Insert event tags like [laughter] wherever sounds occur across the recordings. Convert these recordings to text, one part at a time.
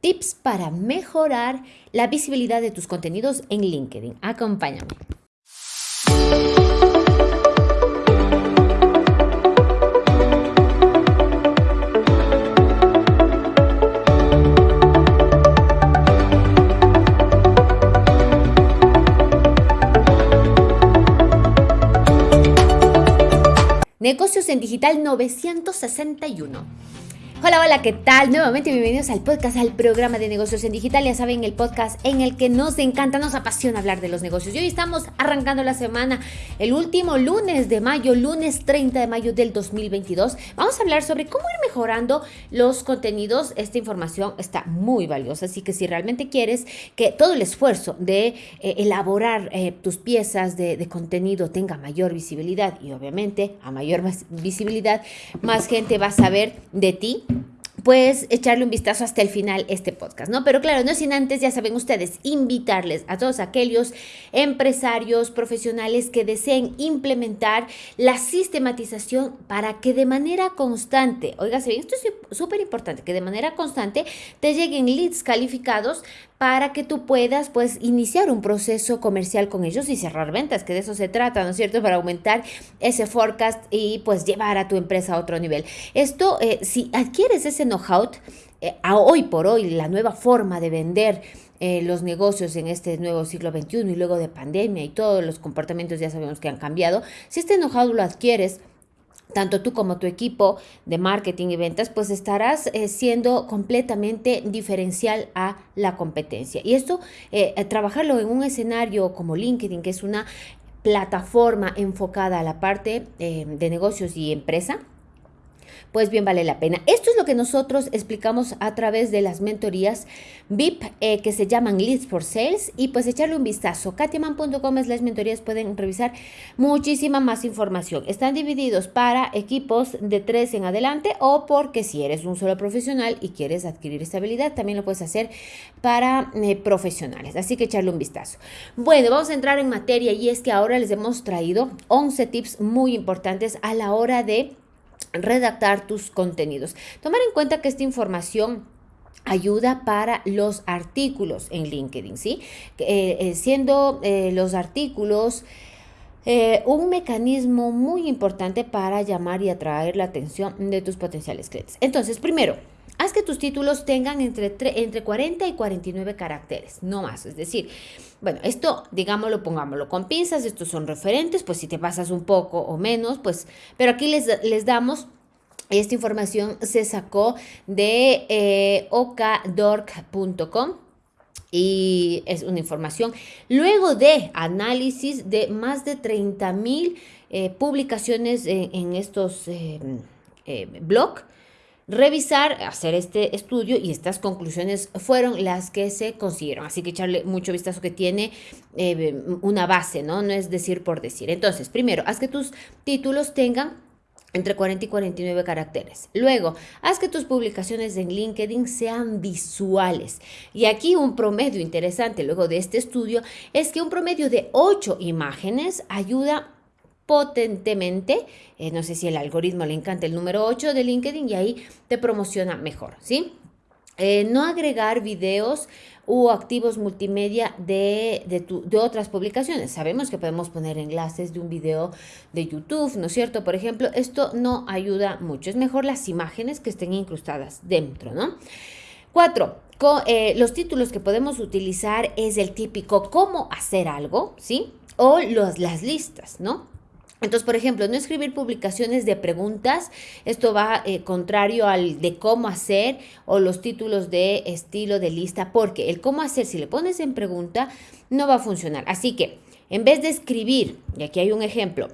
tips para mejorar la visibilidad de tus contenidos en LinkedIn. Acompáñame. Negocios en Digital 961. Hola, hola, ¿qué tal? Nuevamente bienvenidos al podcast, al programa de negocios en digital. Ya saben, el podcast en el que nos encanta, nos apasiona hablar de los negocios. Y hoy estamos arrancando la semana, el último lunes de mayo, lunes 30 de mayo del 2022. Vamos a hablar sobre cómo ir mejorando los contenidos. Esta información está muy valiosa, así que si realmente quieres que todo el esfuerzo de eh, elaborar eh, tus piezas de, de contenido tenga mayor visibilidad y obviamente a mayor visibilidad, más gente va a saber de ti pues echarle un vistazo hasta el final este podcast, ¿no? Pero claro, no sin antes, ya saben ustedes, invitarles a todos aquellos empresarios, profesionales que deseen implementar la sistematización para que de manera constante, oígase bien, esto es súper importante, que de manera constante te lleguen leads calificados para que tú puedas pues iniciar un proceso comercial con ellos y cerrar ventas, que de eso se trata, ¿no es cierto? Para aumentar ese forecast y pues llevar a tu empresa a otro nivel. Esto, eh, si adquieres ese know-how, eh, hoy por hoy la nueva forma de vender eh, los negocios en este nuevo siglo XXI y luego de pandemia y todos los comportamientos ya sabemos que han cambiado, si este know-how lo adquieres, tanto tú como tu equipo de marketing y ventas, pues estarás eh, siendo completamente diferencial a la competencia. Y esto, eh, eh, trabajarlo en un escenario como LinkedIn, que es una plataforma enfocada a la parte de negocios y empresa, pues bien vale la pena. Esto es lo que nosotros explicamos a través de las mentorías VIP eh, que se llaman Leads for Sales y pues echarle un vistazo. katiaman.com es las mentorías, pueden revisar muchísima más información. Están divididos para equipos de tres en adelante o porque si eres un solo profesional y quieres adquirir estabilidad, también lo puedes hacer para eh, profesionales. Así que echarle un vistazo. Bueno, vamos a entrar en materia y es que ahora les hemos traído 11 tips muy importantes a la hora de redactar tus contenidos. Tomar en cuenta que esta información ayuda para los artículos en LinkedIn, ¿sí? Eh, eh, siendo eh, los artículos un mecanismo muy importante para llamar y atraer la atención de tus potenciales clientes. Entonces, primero, haz que tus títulos tengan entre, entre 40 y 49 caracteres, no más. Es decir, bueno, esto, digámoslo, pongámoslo con pinzas, estos son referentes, pues si te pasas un poco o menos, pues, pero aquí les, les damos esta información se sacó de eh, y es una información luego de análisis de más de 30 mil eh, publicaciones en, estos eh, eh blogs revisar, hacer este estudio y estas conclusiones fueron las que se consiguieron. Así que echarle mucho vistazo que tiene eh, una base, ¿no? No es decir por decir. Entonces, primero, haz que tus títulos tengan entre 40 y 49 caracteres. Luego, haz que tus publicaciones en LinkedIn sean visuales. Y aquí un promedio interesante luego de este estudio es que un promedio de 8 imágenes ayuda potentemente. Eh, no sé si el algoritmo le encanta el número 8 de LinkedIn y ahí te promociona mejor, ¿sí? Eh, no agregar videos u activos multimedia de, de, otras publicaciones. Sabemos que podemos poner enlaces de un video de YouTube, ¿no es cierto? Por ejemplo, esto no ayuda mucho. Es mejor las imágenes que estén incrustadas dentro, ¿no? Cuatro, eh, los títulos que podemos utilizar es el típico cómo hacer algo, ¿sí? O los, las listas, ¿no? Entonces, por ejemplo, no escribir publicaciones de preguntas, esto va eh, contrario al de cómo hacer o los títulos de estilo de lista, porque el cómo hacer, si le pones en pregunta, no va a funcionar. Así que, en vez de escribir, y aquí hay un ejemplo,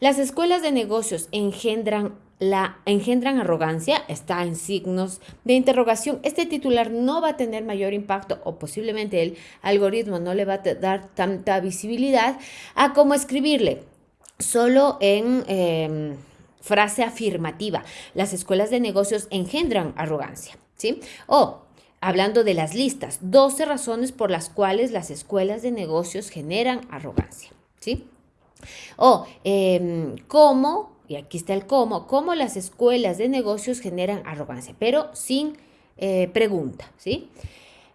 las escuelas de negocios engendran la engendran arrogancia, está en signos de interrogación. Este titular no va a tener mayor impacto o posiblemente el algoritmo no le va a dar tanta visibilidad a cómo escribirle solo en em, frase afirmativa. Las escuelas de negocios engendran arrogancia, ¿sí? O hablando de las listas, 12 razones por las cuales las escuelas de negocios generan arrogancia, ¿sí? O em, cómo, y aquí está el cómo, cómo las escuelas de negocios generan arrogancia, pero sin eh, pregunta, ¿sí?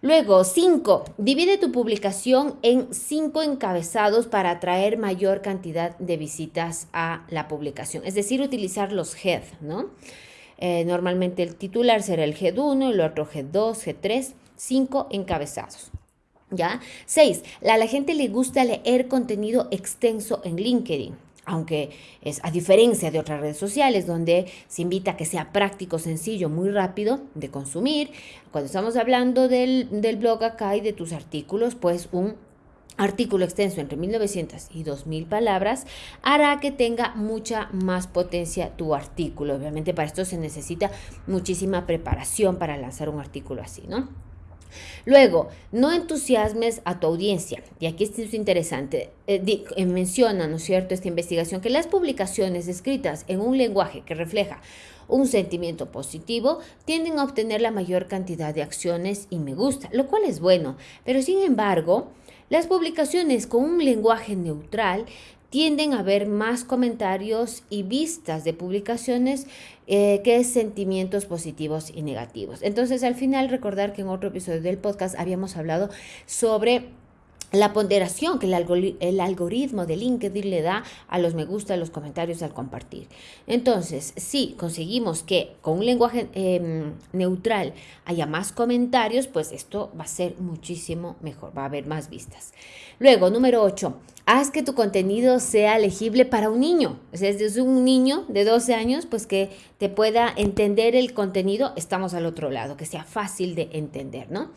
Luego, 5. Divide tu publicación en cinco encabezados para atraer mayor cantidad de visitas a la publicación. Es decir, utilizar los head, ¿no? Eh, normalmente el titular será el head 1, el otro head 2, head 3, 5 encabezados. ¿Ya? 6. A la gente le gusta leer contenido extenso en LinkedIn aunque es a diferencia de otras redes sociales donde se invita a que sea práctico, sencillo, muy rápido de consumir. Cuando estamos hablando del, del blog acá y de tus artículos, pues un artículo extenso entre 1900 y 2000 palabras hará que tenga mucha más potencia tu artículo. Obviamente para esto se necesita muchísima preparación para lanzar un artículo así, ¿no? Luego, no entusiasmes a tu audiencia. Y aquí es interesante. Eh, eh, menciona, ¿no es cierto?, esta investigación, que las publicaciones escritas en un lenguaje que refleja un sentimiento positivo tienden a obtener la mayor cantidad de acciones y me gusta, lo cual es bueno. Pero sin embargo, las publicaciones con un lenguaje neutral tienden a ver más comentarios y vistas de publicaciones eh, que sentimientos positivos y negativos. Entonces, al final, recordar que en otro episodio del podcast habíamos hablado sobre la ponderación que el, algoritmo de LinkedIn le da a los me gusta, a los comentarios al compartir. Entonces, si conseguimos que con un lenguaje em, neutral haya más comentarios, pues esto va a ser muchísimo mejor, va a haber más vistas. Luego, número 8, haz que tu contenido sea legible para un niño. O sea, es un niño de 12 años, pues que te pueda entender el contenido, estamos al otro lado, que sea fácil de entender, ¿no?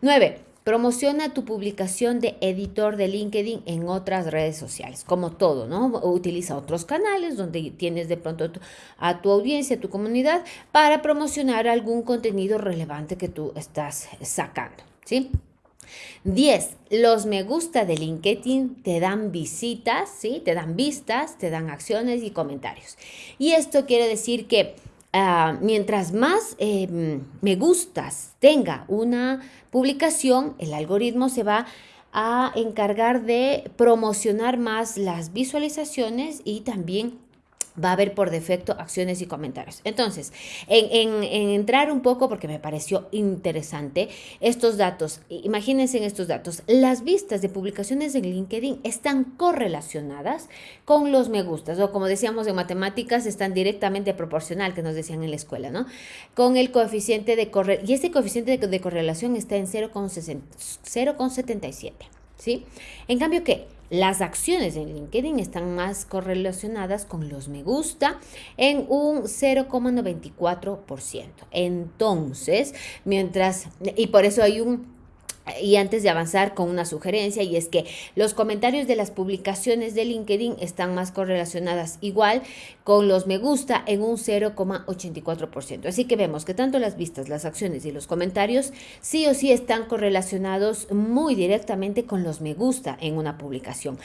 9. Promociona tu publicación de editor de LinkedIn en otras redes sociales, como todo, ¿no? Utiliza otros canales donde tienes de pronto a tu audiencia, a tu comunidad, para promocionar algún contenido relevante que tú estás sacando, ¿sí? 10. Los me gusta de LinkedIn te dan visitas, ¿sí? Te dan vistas, te dan acciones y comentarios. Y esto quiere decir que Ah, mientras más em, me gustas tenga una publicación, el algoritmo se va a encargar de promocionar más las visualizaciones y también va a haber por defecto acciones y comentarios. Entonces, en, entrar un poco, porque me pareció interesante, estos datos, imagínense en estos datos, las vistas de publicaciones en LinkedIn están correlacionadas con los me gustas, o como decíamos en matemáticas, están directamente proporcional, que nos decían en la escuela, ¿no? Con el coeficiente de correlación, y este coeficiente de, de correlación está en 0,77, ¿sí? En cambio, ¿qué? Las acciones en LinkedIn están más correlacionadas con los me gusta en un 0,94%. Entonces, mientras, y por eso hay un y antes de avanzar con una sugerencia, y es que los comentarios de las publicaciones de LinkedIn están más correlacionadas igual con los me gusta en un 0,84%. Así que vemos que tanto las vistas, las acciones y los comentarios sí o sí están correlacionados muy directamente con los me gusta en una publicación.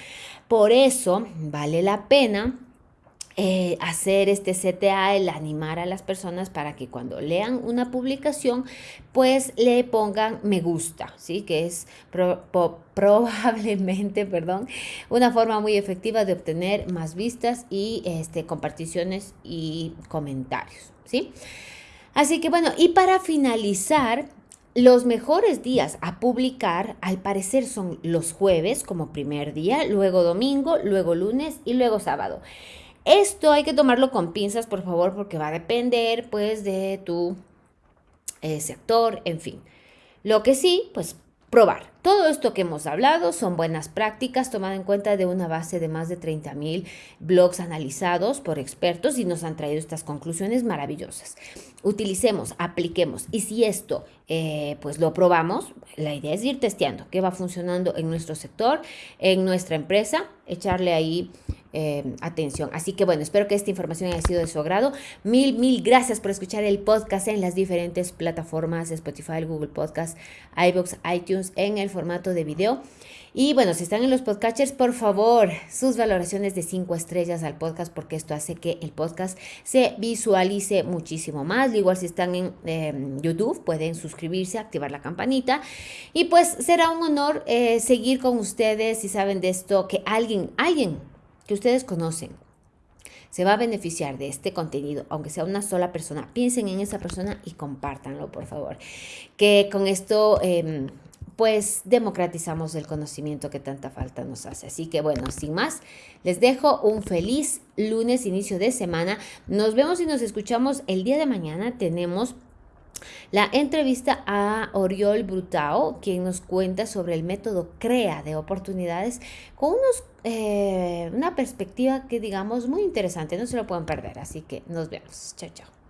Por eso vale la pena eh, hacer este CTA, el animar a las personas para que cuando lean una publicación, pues le pongan me gusta, ¿sí? Que es [laughs] probablemente, perdón, una forma muy efectiva de obtener más vistas y este, comparticiones y comentarios, ¿sí? Así que bueno, y para finalizar, los mejores días a publicar, al parecer, son los jueves como primer día, luego domingo, luego lunes y luego sábado. Esto hay que tomarlo con pinzas, por favor, porque va a depender, pues, de tu eh, sector, en fin. Lo que sí, pues, probar. Todo esto que hemos hablado son buenas prácticas tomada en cuenta de una base de más de 30 mil blogs analizados por expertos y nos han traído estas conclusiones maravillosas. Utilicemos, apliquemos y si esto eh, pues lo probamos, la idea es ir testeando qué va funcionando en nuestro sector, en nuestra empresa, echarle ahí eh, atención. Así que bueno, espero que esta información haya sido de su agrado. Mil, mil gracias por escuchar el podcast en las diferentes plataformas, Spotify, Google Podcast, iBooks, iTunes, en el formato de video. Y bueno, si están en los podcatchers, por favor, sus valoraciones de 5 estrellas al podcast, porque esto hace que el podcast se visualice muchísimo más. Igual si están en em, YouTube, pueden suscribirse, activar la campanita. Y pues será un honor eh, seguir con ustedes si saben de esto, que alguien, alguien que ustedes conocen, se va a beneficiar de este contenido, aunque sea una sola persona, piensen en esa persona y compártanlo, por favor. Que con esto... Em, pues democratizamos el conocimiento que tanta falta nos hace. Así que bueno, sin más, les dejo un feliz lunes, inicio de semana. Nos vemos y nos escuchamos el día de mañana. Tenemos la entrevista a Oriol Brutao, quien nos cuenta sobre el método CREA de oportunidades con unos, eh, una perspectiva que digamos muy interesante, no se lo pueden perder, así que nos vemos. Chao, chao.